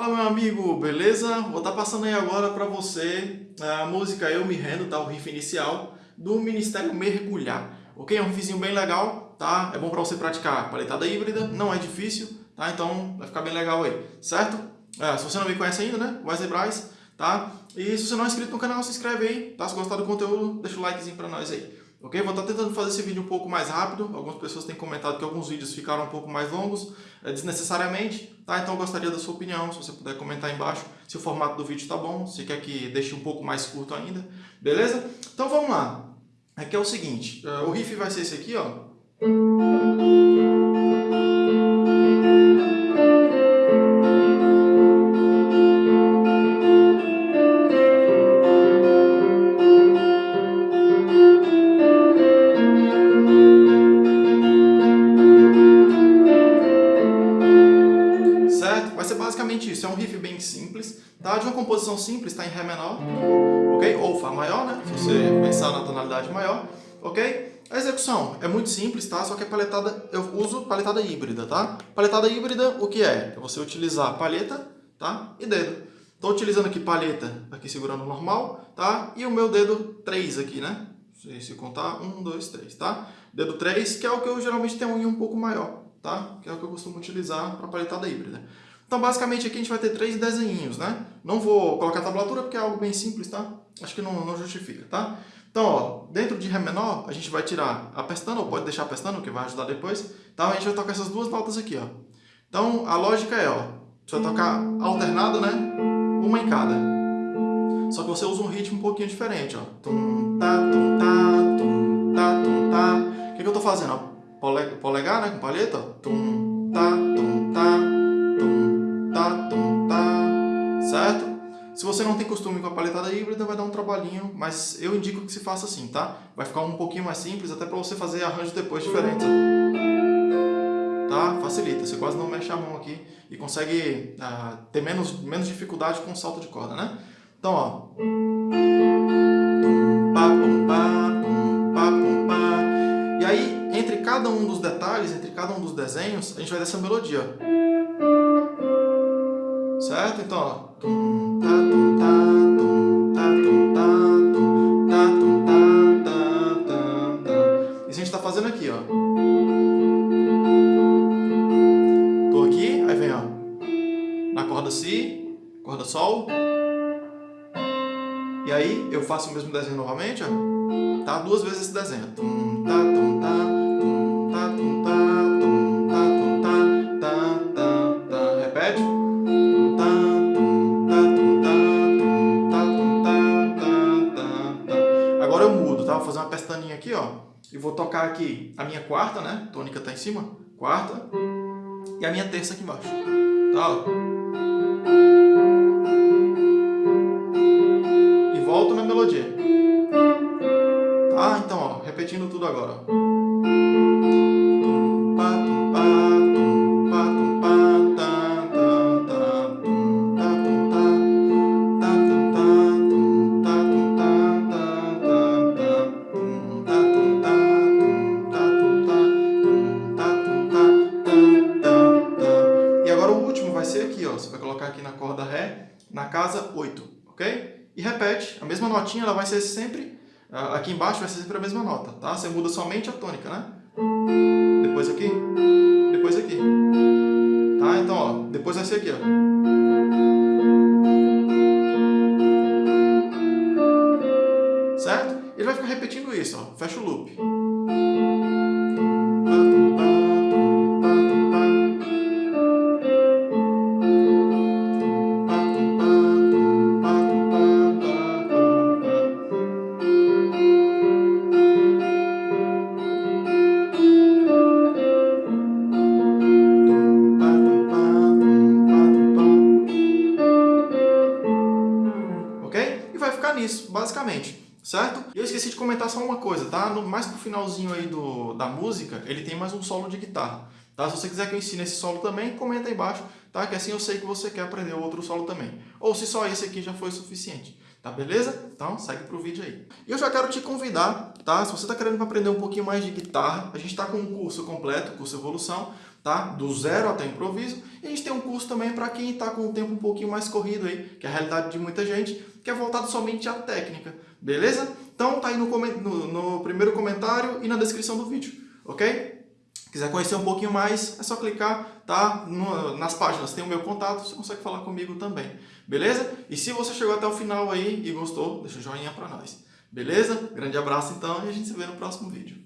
Fala meu amigo, beleza? Vou estar tá passando aí agora para você a música Eu Me Rendo, tá? o riff inicial do Ministério Mergulhar. Ok? É um riffzinho bem legal, tá? É bom para você praticar paletada híbrida, não é difícil, tá? Então vai ficar bem legal aí, certo? É, se você não me conhece ainda, né? Wesley Braz, tá? E se você não é inscrito no canal, se inscreve aí, tá? Se gostar do conteúdo, deixa o likezinho para nós aí. Ok? Vou estar tentando fazer esse vídeo um pouco mais rápido. Algumas pessoas têm comentado que alguns vídeos ficaram um pouco mais longos, é, desnecessariamente. Tá? Então eu gostaria da sua opinião, se você puder comentar aí embaixo se o formato do vídeo está bom, se quer que deixe um pouco mais curto ainda. Beleza? Então vamos lá. Aqui é o seguinte, uh, o riff vai ser esse aqui, ó. Riff bem simples, tá? De uma composição simples, está em Ré menor, ok? Ou Fá maior, né? Se você pensar na tonalidade maior, ok? A execução é muito simples, tá? Só que a paletada, eu uso paletada híbrida, tá? Paletada híbrida, o que é? É você utilizar palheta, tá? E dedo. Estou utilizando aqui palheta, aqui segurando normal, tá? E o meu dedo 3 aqui, né? Se contar, 1, 2, 3, tá? Dedo 3, que é o que eu geralmente tenho um pouco maior, tá? Que é o que eu costumo utilizar para paletada híbrida. Então, basicamente, aqui a gente vai ter três desenhinhos, né? Não vou colocar a tablatura porque é algo bem simples, tá? Acho que não, não justifica, tá? Então, ó, dentro de Ré menor, a gente vai tirar a pestana, ou pode deixar a pestana, que vai ajudar depois. Tá? A gente vai tocar essas duas notas aqui, ó. Então, a lógica é, ó, você vai tocar alternado, né? Uma em cada. Só que você usa um ritmo um pouquinho diferente, ó. Tum, tá, tum, tá, tum, tá, tum, tá. O que, que eu tô fazendo, ó? Polegar, né? Com palheta, ó. Certo? Se você não tem costume com a paletada híbrida, vai dar um trabalhinho, mas eu indico que se faça assim, tá? Vai ficar um pouquinho mais simples, até para você fazer arranjos depois diferentes. Tá? Facilita, você quase não mexe a mão aqui e consegue uh, ter menos, menos dificuldade com o salto de corda, né? Então, ó. E aí, entre cada um dos detalhes, entre cada um dos desenhos, a gente vai dar essa melodia. Certo? Então, ó. Tum, tá, tum, tá, tum, tá, tum, tá, tum, tá, tum, tá, tá, tá, tá. Isso a gente tá fazendo aqui, ó. Tô aqui, aí vem, ó. Na corda Si, corda Sol. E aí, eu faço o mesmo desenho novamente, ó. Tá? Duas vezes esse desenho. Tum, tá, tum, tá, ó. E vou tocar aqui a minha quarta, né? Tônica tá em cima. Quarta. E a minha terça aqui embaixo. Tá, ó. E volto na melodia. Tá? Então, ó. Repetindo tudo agora, ó. Na casa 8, ok? E repete, a mesma notinha ela vai ser sempre, ah, aqui embaixo vai ser sempre a mesma nota, tá? Você muda somente a tônica, né? Depois aqui, depois aqui, tá? Então, ó, depois vai ser aqui, ó. Certo? Ele vai ficar repetindo isso, ó. Fecha o loop. Nisso, basicamente. Certo? E eu esqueci de comentar só uma coisa, tá? No, mais pro finalzinho aí do, da música, ele tem mais um solo de guitarra. Tá? Se você quiser que eu ensine esse solo também, comenta aí embaixo, tá? Que assim eu sei que você quer aprender outro solo também. Ou se só esse aqui já foi suficiente. Tá beleza? Então segue pro vídeo aí. E eu já quero te convidar, tá? Se você tá querendo aprender um pouquinho mais de guitarra, a gente tá com um curso completo, curso Evolução, tá? Do zero até improviso. E a gente tem um curso também para quem está com o tempo um pouquinho mais corrido aí, que é a realidade de muita gente, que é voltado somente à técnica, beleza? Então tá aí no, no, no primeiro comentário e na descrição do vídeo, ok? Quiser conhecer um pouquinho mais, é só clicar, tá? No, nas páginas tem o meu contato, você consegue falar comigo também, beleza? E se você chegou até o final aí e gostou, deixa um joinha pra nós, beleza? Grande abraço então e a gente se vê no próximo vídeo.